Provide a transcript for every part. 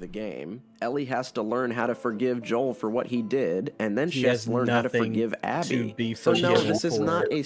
the game. Ellie has to learn how to forgive Joel for what he did, and then she He has has to learn how to forgive Abby. to be so no, this is not a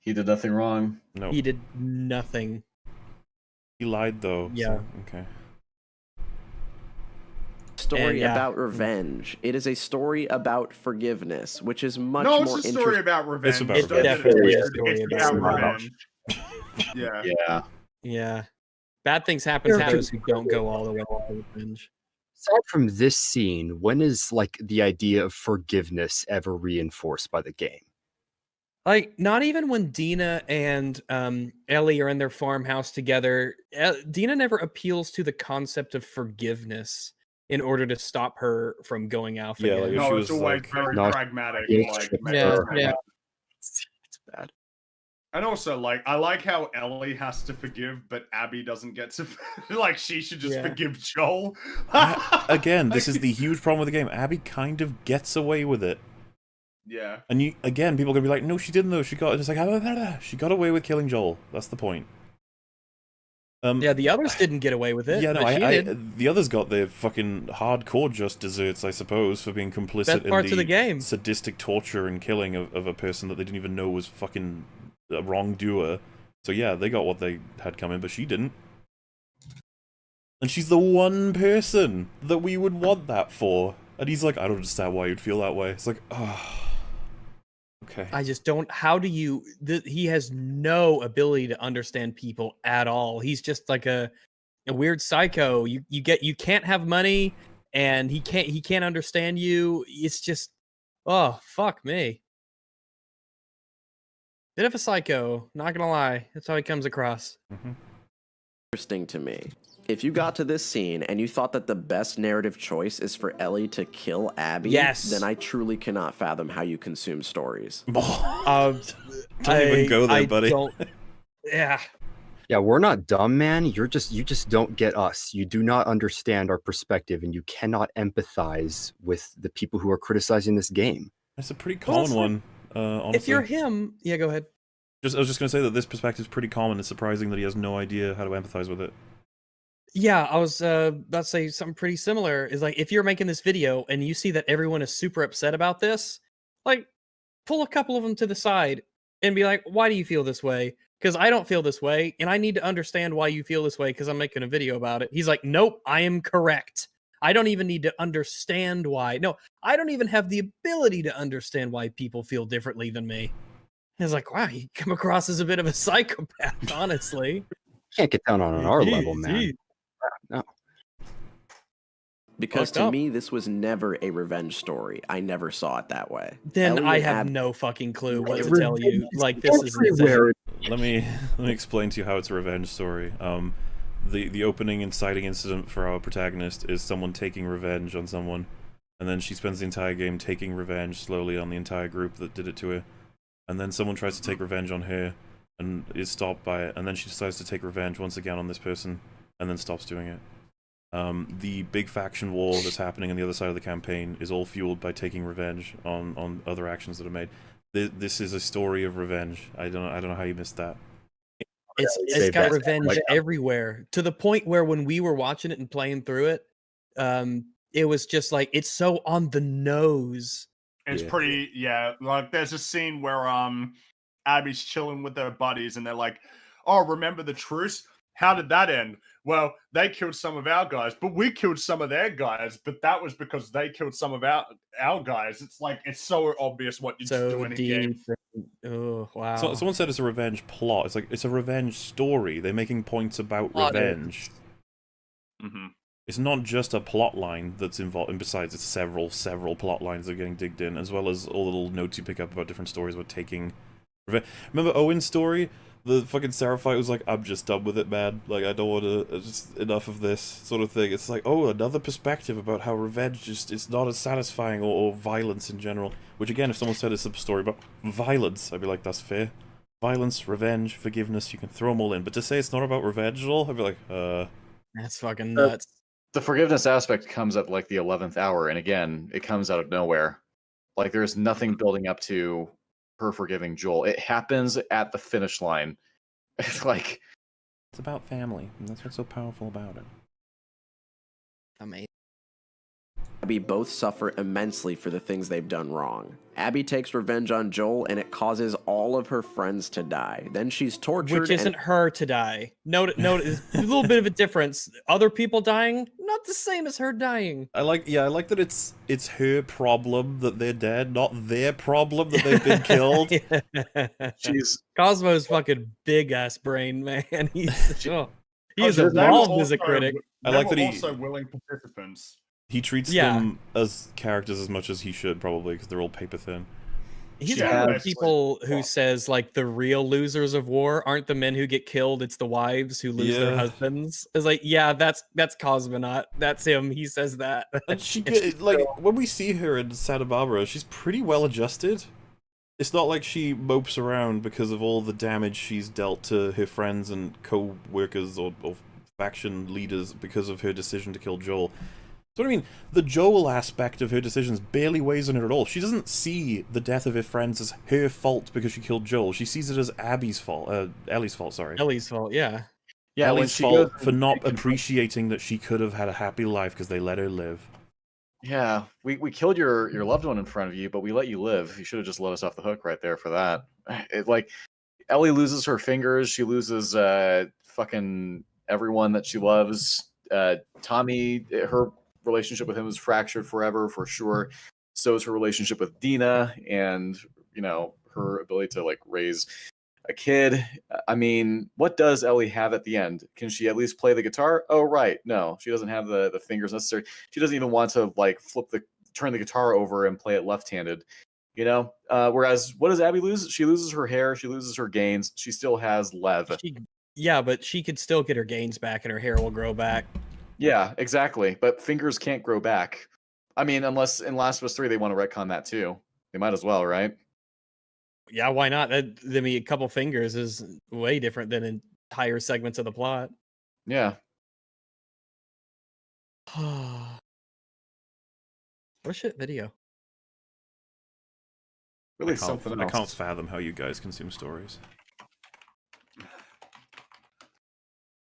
He did nothing wrong. No, He did nothing. he lied though. so- Yeah. okay. story And, yeah. about revenge. It is a story about forgiveness, which is much no, more it's a story interesting. about revenge. about Don't revenge. get it Definitely a story It's about about revenge. revenge. yeah. Yeah. Yeah. Bad things happen to Yeah. those who don't go all the way off the revenge. Aside from this scene, when is like the idea of forgiveness ever reinforced by the game? Like, not even when Dina and um, Ellie are in their farmhouse together, El- Dina never appeals to the concept of forgiveness in order to stop her from going out. Yeah, like, No, she it's was always like- very No, pragmatic. yeah, Like, yeah, yeah. It's, it's bad. And also, like, I like how Ellie has to forgive, but Abby doesn't get to. like, she should just Yeah. forgive Joel. Again, this is the huge problem with the game. Abby kind of gets away with it. Yeah. And you again, people are gonna be like, "No, she didn't. Though she got just like "Ah, blah, blah, blah." she got away with killing Joel. That's the point." Um, Yeah, the others didn't get away with it. yeah, no, but she I, I, did. the others got their fucking hardcore just desserts, I suppose, for being complicit Best in parts the, of the game. sadistic torture and killing of, of a person that they didn't even know was fucking a wrongdoer. So yeah, they got what they had coming, but she didn't. And she's the one person that we would want that for. And he's like, I don't understand why you'd feel that way. It's like, oh, okay. I just don't. How do you? He has no ability to understand people at all. He's just like a a weird psycho. You you get you can't have money, and he can't he can't understand you. It's just oh fuck me. Bit of a psycho. Not gonna lie. That's how he comes across. Mhm. interesting to me. If you got to this scene and you thought that the best narrative choice is for Ellie to kill Abby, Yes. then I truly cannot fathom how you consume stories. Um, Don't even go there, I buddy. don't- yeah. Yeah, we're not dumb, man. You're just you just don't get us. You do not understand our perspective, and you cannot empathize with the people who are criticizing this game. That's a pretty Well, it's common like- one. Uh, honestly. If you're him, yeah, go ahead. Just, I was just gonna say that this perspective is pretty common. It's surprising that he has no idea how to empathize with it. Yeah, I was uh, about to say something pretty similar. Is like if you're making this video and you see that everyone is super upset about this, like pull a couple of them to the side and be like, "Why do you feel this way?" Because I don't feel this way, and I need to understand why you feel this way because I'm making a video about it. He's like, "Nope, I am correct. I don't even need to understand why. No, I don't even have the ability to understand why people feel differently than me." It's like, wow, you come across as a bit of a psychopath, honestly. Can't get down on our level, man. No. Because Fucked to up. me, this was never a revenge story. I never saw it that way. Then Ellie I have Ab- no fucking clue what to tell you. Like this is insane. everywhere. Let me let me explain to you how it's a revenge story. Um, the the opening inciting incident for our protagonist is someone taking revenge on someone, and then she spends the entire game taking revenge slowly on the entire group that did it to her, and then someone tries to take revenge on her, and is stopped by it, and then she decides to take revenge once again on this person, and then stops doing it. Um, the big faction war that's happening on the other side of the campaign is all fueled by taking revenge on on other actions that are made. This, this is a story of revenge. I don't I don't know how you missed that. It's say it's got revenge like- everywhere to the point where when we were watching it and playing through it, um, it was just like it's so on the nose. It's Yeah. pretty, yeah. Like, there's a scene where um, Abby's chilling with her buddies, and they're like, "Oh, remember the truce? How did that end? Well, they killed some of our guys, but we killed some of their guys. But that was because they killed some of our our guys. It's like it's so obvious what you So do in a game. deep. Oh wow. So, someone said it's a revenge plot. It's like it's a revenge story. They're making points about Plot is- revenge. hmm It's not just a plot line that's involved, and besides, it's several, several plot lines that are getting digged in, as well as all the little notes you pick up about different stories about taking revenge. Remember Owen's story? The fucking Seraphite was like, "I'm just done with it, man. Like, I don't want to. Just enough of this sort of thing." It's like, oh, another perspective about how revenge just it's not as satisfying or, or violence in general. Which again, if someone said it's a story about violence, I'd be like, that's fair. Violence, revenge, forgiveness, you can throw them all in. But to say it's not about revenge at all, I'd be like, uh, That's fucking Uh, nuts. The forgiveness aspect comes at like the eleventh hour, and again, it comes out of nowhere. Like there's nothing building up to her forgiving Joel. It happens at the finish line. It's like It's about family, and that's what's so powerful about it. Amazing. Abby both suffer immensely for the things they've done wrong. Abby takes revenge on Joel and it causes all of her friends to die. Then she's tortured. Which isn't and- her to die. Note, note, is a little bit of a difference. Other people dying, not the same as her dying. I like, yeah, I like that it's it's her problem that they're dead, not their problem that they've been killed. She's Cosmo's fucking big ass brain, man. He's oh, he Oh, is they were evolved as a also- critic. I like that he- also willing participants. He treats Yeah. them as characters as much as he should, probably, because they're all paper thin. He's Yeah, one of the basically. people who Well- says like the real losers of war aren't the men who get killed; it's the wives who lose their husbands. It's like, yeah, that's that's Cosmonaut. That's him. He says that. And she get, like when we see her in Santa Barbara, she's pretty well adjusted. It's not like she mopes around because of all the damage she's dealt to her friends and co-workers or, or faction leaders because of her decision to kill Joel. So what I mean, the Joel aspect of her decisions barely weighs on her at all. She doesn't see the death of her friends as her fault because she killed Joel. She sees it as Abby's fault, uh, Ellie's fault. Sorry, Ellie's fault. Yeah. yeah, when Ellie's she fault for not appreciating that she could have had a happy life because they let her live. Yeah, we, we killed your your loved one in front of you, but we let you live. You should have just let us off the hook right there for that. It like Ellie loses her fingers, she loses uh fucking everyone that she loves. Uh Tommy, her relationship with him is fractured forever for sure. So is her relationship with Dina and you know her ability to like raise a kid. I mean, what does Ellie have at the end? Can she at least play the guitar? Oh right, no, she doesn't have the the fingers necessary she doesn't even want to like flip the turn the guitar over and play it left-handed you know uh whereas what does abby lose she loses her hair she loses her gains she still has lev She, yeah, but she could still get her gains back, and her hair will grow back. Yeah exactly but fingers can't grow back i mean unless in last of us 3 they want to retcon that too they might as well right Yeah, why not? That, I mean, a couple fingers is way different than entire segments of the plot. yeah what a oh, shit video. really I can't, something I else can't fathom how you guys consume stories.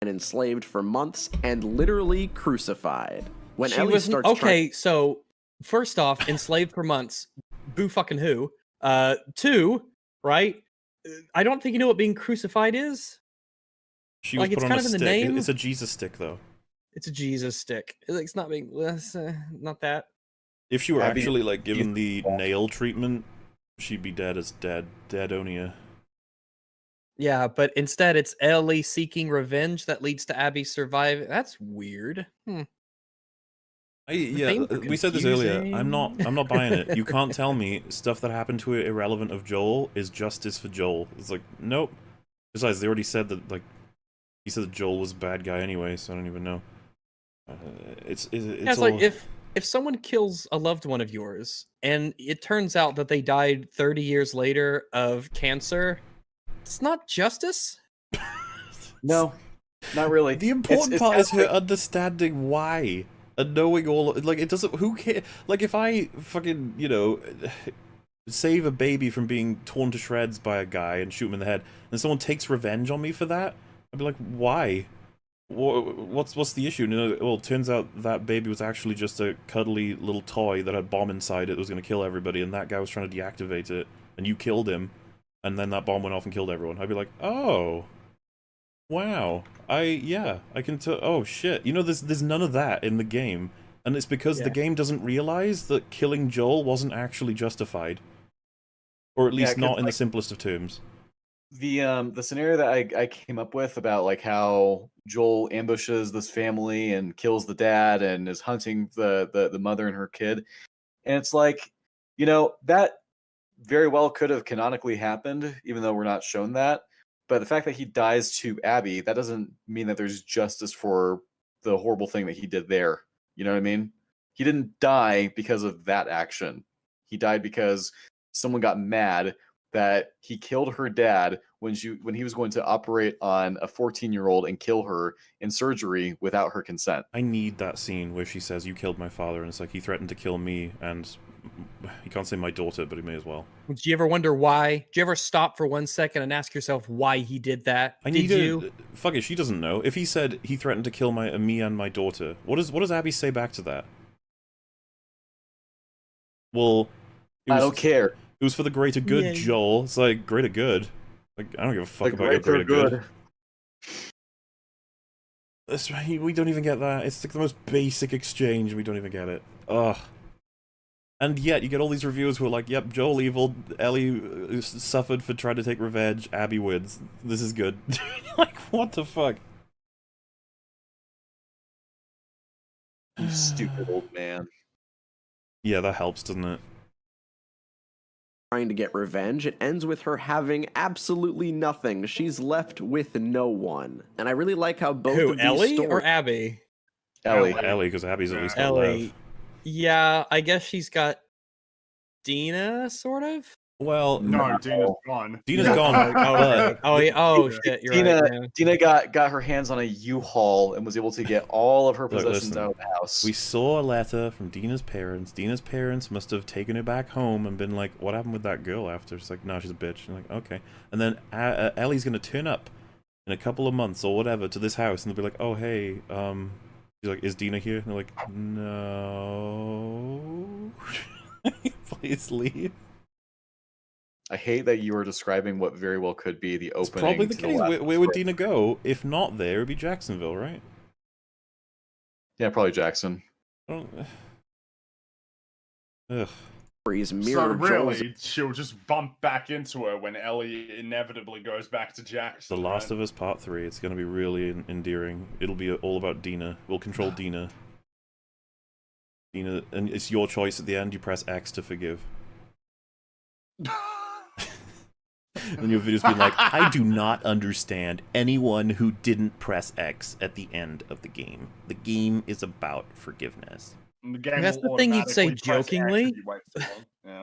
And enslaved for months and literally crucified. When she Ellie was starts okay. trying- So first off, enslaved for months. Boo fucking who? Uh, two, right? I don't think you know what being crucified is. She was Like, it's put on a of in the stick. Name. It's a Jesus stick, though. It's a Jesus stick. It's not being. It's, uh, not that. If she were actually like given the nail treatment, she'd be dead as dead, deadonia. Yeah, but instead it's Ellie seeking revenge that leads to Abby surviving. That's weird. Hmm. I, yeah, uh, we said this earlier. I'm not. I'm not buying it. You can't tell me stuff that happened to her irrelevant of Joel is justice for Joel. It's like nope. Besides, they already said that like he said that Joel was a bad guy anyway, so I don't even know. Uh, it's it's, it's, Yeah, it's all- like if if someone kills a loved one of yours and it turns out that they died 30 years later of cancer, it's not justice. no not really The important it's part kind is her like- understanding why and knowing all. Like it doesn't. Who cares? Like if I fucking you know save a baby from being torn to shreds by a guy and shoot him in the head, and someone takes revenge on me for that, I'd be like, why? What's what's the issue? No, uh, well, it turns out that baby was actually just a cuddly little toy that had a bomb inside it that was going to kill everybody, and that guy was trying to deactivate it, and you killed him, and then that bomb went off and killed everyone. I'd be like, oh, wow, I yeah, I can tell. Oh shit, you know, there's there's none of that in the game, and it's because the game doesn't realize that killing Joel wasn't actually justified, or at Yeah, not in the simplest of terms. the um the scenario that I, I came up with about like how Joel ambushes this family and kills the dad and is hunting the the, the mother and her kid. And it's like, you know, that very well could have canonically happened, even though we're not shown that. But the fact that he dies to Abby, that doesn't mean that there's justice for the horrible thing that he did there. You know what I mean? He didn't die because of that action. He died because someone got mad that he killed her dad when she when he was going to operate on a 14 year old and kill her in surgery without her consent. I need that scene where she says, "You killed my father," and it's like he threatened to kill me, and he can't say my daughter, but he may as well. Do you ever wonder why? Do you ever stop for one second and ask yourself why he did that? I did need you? to fuck it. She doesn't know. If he said he threatened to kill my uh, me and my daughter, what does what does Abby say back to that? Well, it I don't care. It was for the greater good, Yeah. Joel. It's like greater good. Like I don't give a fuck The about your greater greater good. That's right. We don't even get that. It's like the most basic exchange. We don't even get it. Ugh. And yet, you get all these reviewers who are like, "Yep, Joel evil. Ellie uh, suffered for trying to take revenge. Abby wins. This is good." like, what the fuck? You stupid old man. Yeah, that helps, doesn't it? trying to get revenge, it ends with her having absolutely nothing. She's left with no one. And I really like how both Who, of these Ellie or stories- Abby? Ellie. Ellie. Ellie, because Abby's at least got Ellie. Lev. Yeah, I guess she's got Dina, sort of. Well, No, No. Dina's gone. Dina's No. gone. Oh, oh, yeah, oh Dina- shit, you're Dina, right. yeah. Dina got got her hands on a U-Haul and was able to get all of her Look, possessions listen, out of the house. We saw a letter from Dina's parents. Dina's parents must have taken her back home and been like, "What happened with that girl?" After it's like, "No, she's a bitch." And like, okay. And then uh, uh, Ellie's gonna turn up in a couple of months or whatever to this house, and they'll be like, "Oh, hey, um," she's like, "Is Dina here?" And they're like, "No, please leave." I hate that you are describing what very well could be the It's opening. probably the case. last where, where would. Dina go if not there? It would be Jacksonville, right? Yeah, probably Jackson. I don't... Ugh. stories So mirror Joel's really, she'll just bump back into her when Ellie inevitably goes back to Jackson. The Last of Us Part 3. It's going to be really endearing. It'll be all about Dina. We'll control Dina. Dina, and it's your choice at the end. You press X to forgive. And your video's be like, I do not understand anyone who didn't press X at the end of the game. The game is about forgiveness. And the game That's the thing you'd say automatically press X if jokingly. you wait too long. Yeah.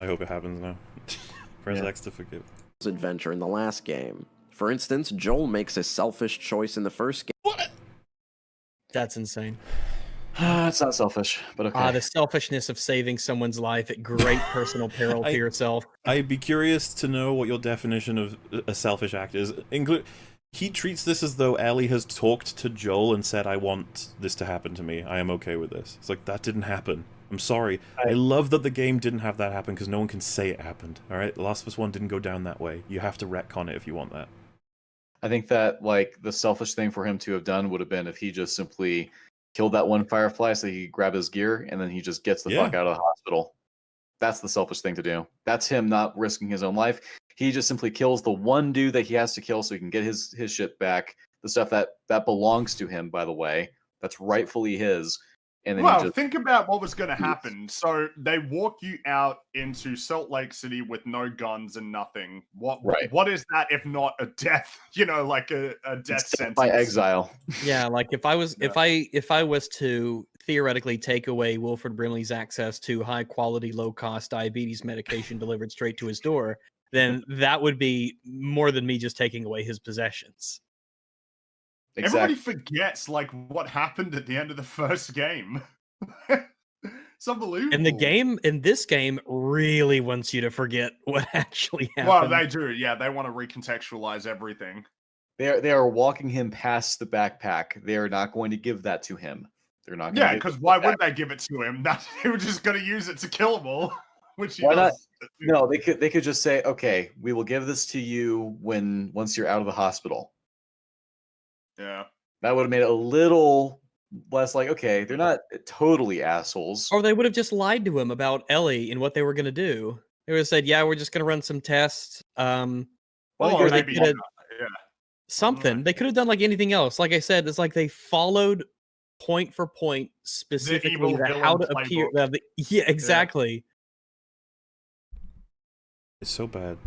I hope it happens now. press Yeah. X to forgive. adventure in the last game. For instance, Joel makes a selfish choice in the first game. What? That's insane. it's not selfish, but okay. Ah, the selfishness of saving someone's life at great personal peril I- to yourself. I'd be curious to know what your definition of a selfish act is. Include. He treats this as though Ellie has talked to Joel and said, "I want this to happen to me. I am okay with this." It's like that didn't happen. I'm sorry. I, I- love that the game didn't have that happen because no one can say it happened. All right, The Last of Us One didn't go down that way. You have to retcon it if you want that. I think that like the selfish thing for him to have done would have been if he just simply killed that one firefly so he could grab his gear and then he just gets the fuck out of the hospital. That's the selfish thing to do. That's him not risking his own life. He just simply kills the one dude that he has to kill so he can get his his shit back. The stuff that that belongs to him, by the way, that's rightfully his. And then Well, just think about what was going to happen. So they walk you out into Salt Lake City with no guns and nothing. What Right. what is that if not a death? You know, like a, a death it's sentence by exile. Yeah, like if I was if I if I was to theoretically take away Wilford Brimley's access to high quality, low cost diabetes medication delivered straight to his door, then that would be more than me just taking away his possessions. Everybody forgets like what happened at the end of the first game. it's unbelievable. And the game in this game really wants you to forget what actually happened. Well, they do. Yeah, they want to recontextualize everything. They are they are walking him past the backpack. They are not going to give that to him. They're not. Gonna Yeah, because why would they give it to him? That they were just going to use it to kill them all. Which he Why not? Does. No, they could they could just say, okay, we will give this to you when once you're out of the hospital. Yeah. That would have made it a little less like, okay, they're not totally assholes. Or they would have just lied to him about Ellie and what they were going to do. They would have said, "Yeah, we're just going to run some tests." Um, Well, or or they could have yeah. something. They could have done like anything else. Like I said, it's like they followed point for point specifically evil the, how to appear. uh, the- yeah, exactly. It's so bad.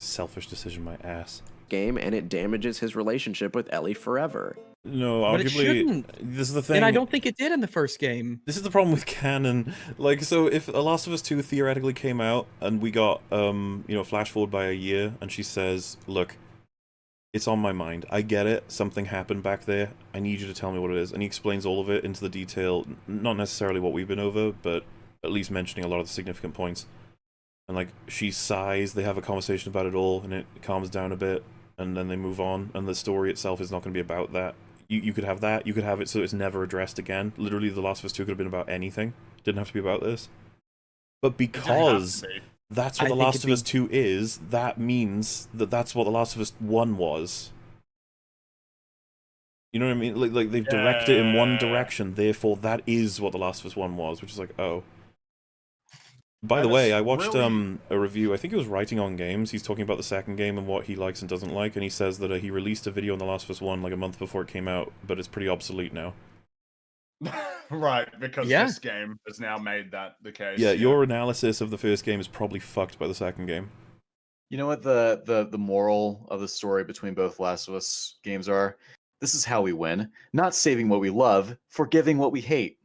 Selfish decision, my ass. game and it damages his relationship with Ellie forever. No, But it shouldn't. this is the thing. And I don't think it did in the first game. This is the problem with canon. Like, so if The Last of Us 2 theoretically came out and we got, um, you know, flash forward by a year and she says, look, It's on my mind. I get it. Something happened back there. I need you to tell me what it is. And he explains all of it into the detail, not necessarily what we've been over, but at least mentioning a lot of the significant points. And like she sighs, they have a conversation about it all, and it calms down a bit, and then they move on. And the story itself is not going to be about that. You you could have that. You could have it so it's never addressed again. Literally, The Last of Us Two could have been about anything. Didn't have to be about this. But It doesn't have to because be. that's what I The Last of be- Us 2 is. That means that that's what The Last of Us 1 was. You know what I mean? Like, like they've directed it in one direction, therefore that is what The Last of Us 1 was, which is like, oh. By the way, I watched really- um a review. I think it was writing on games. He's talking about the second game and what he likes and doesn't like, and he says that uh, he released a video on The Last of Us 1 like a month before it came out, but it's pretty obsolete now. right, because Yeah. this game has now made that the case. Yeah, your analysis of the first game is probably fucked by the second game. You know what the the the moral of the story between both Last of Us games are? This is how we win. Not saving what we love, forgiving what we hate.